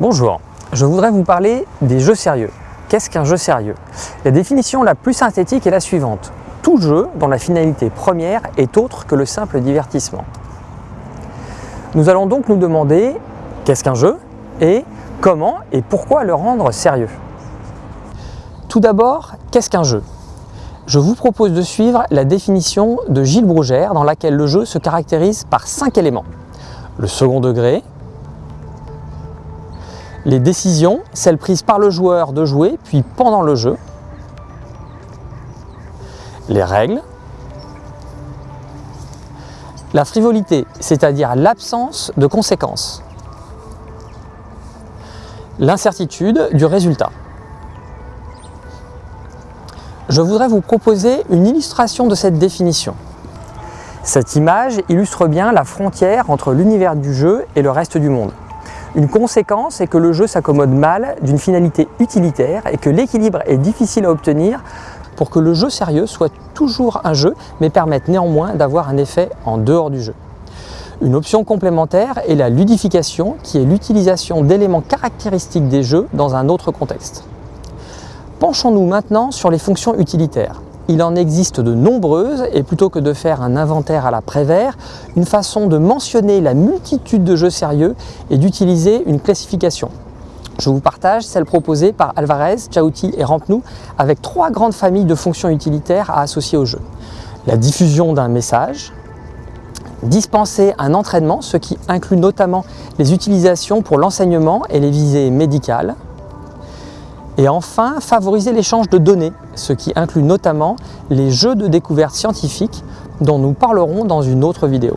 Bonjour, je voudrais vous parler des jeux sérieux. Qu'est-ce qu'un jeu sérieux? La définition la plus synthétique est la suivante. Tout jeu dont la finalité première est autre que le simple divertissement. Nous allons donc nous demander qu'est-ce qu'un jeu et comment et pourquoi le rendre sérieux. Tout d'abord, qu'est-ce qu'un jeu? Je vous propose de suivre la définition de Gilles Brougère dans laquelle le jeu se caractérise par cinq éléments. Le second degré, les décisions, celles prises par le joueur de jouer puis pendant le jeu, les règles, la frivolité, c'est-à-dire l'absence de conséquences. L'incertitude du résultat. Je voudrais vous proposer une illustration de cette définition. Cette image illustre bien la frontière entre l'univers du jeu et le reste du monde. Une conséquence est que le jeu s'accommode mal d'une finalité utilitaire et que l'équilibre est difficile à obtenir pour que le jeu sérieux soit toujours un jeu, mais permette néanmoins d'avoir un effet en dehors du jeu. Une option complémentaire est la ludification, qui est l'utilisation d'éléments caractéristiques des jeux dans un autre contexte. Penchons-nous maintenant sur les fonctions utilitaires. Il en existe de nombreuses et plutôt que de faire un inventaire à la Prévert, une façon de mentionner la multitude de jeux sérieux est d'utiliser une classification. Je vous partage celle proposée par Alvarez, Chauti et Rampenou avec trois grandes familles de fonctions utilitaires à associer au jeu. La diffusion d'un message, dispenser un entraînement, ce qui inclut notamment les utilisations pour l'enseignement et les visées médicales, et enfin, favoriser l'échange de données, ce qui inclut notamment les jeux de découverte scientifique dont nous parlerons dans une autre vidéo.